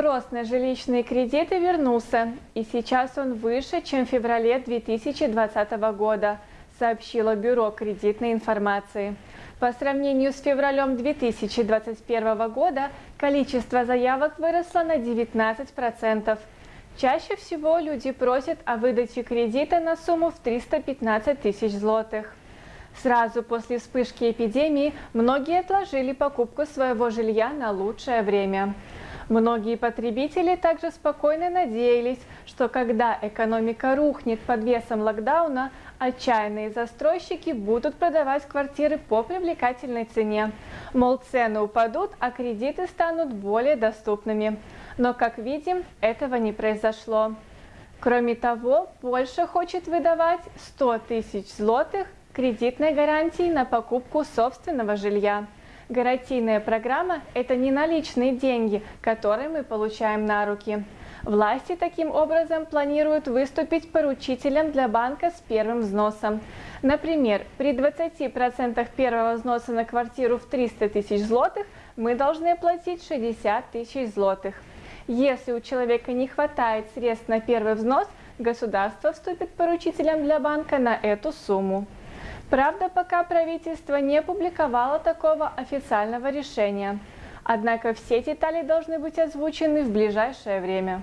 Спрос на жилищные кредиты вернулся, и сейчас он выше, чем в феврале 2020 года, сообщило Бюро кредитной информации. По сравнению с февралем 2021 года количество заявок выросло на 19%. Чаще всего люди просят о выдаче кредита на сумму в 315 тысяч злотых. Сразу после вспышки эпидемии многие отложили покупку своего жилья на лучшее время. Многие потребители также спокойно надеялись, что когда экономика рухнет под весом локдауна, отчаянные застройщики будут продавать квартиры по привлекательной цене. Мол, цены упадут, а кредиты станут более доступными. Но, как видим, этого не произошло. Кроме того, Польша хочет выдавать 100 тысяч злотых кредитной гарантии на покупку собственного жилья. Гарантийная программа – это не наличные деньги, которые мы получаем на руки. Власти таким образом планируют выступить поручителем для банка с первым взносом. Например, при 20% первого взноса на квартиру в 300 тысяч злотых мы должны платить 60 тысяч злотых. Если у человека не хватает средств на первый взнос, государство вступит поручителем для банка на эту сумму. Правда, пока правительство не опубликовало такого официального решения. Однако все детали должны быть озвучены в ближайшее время.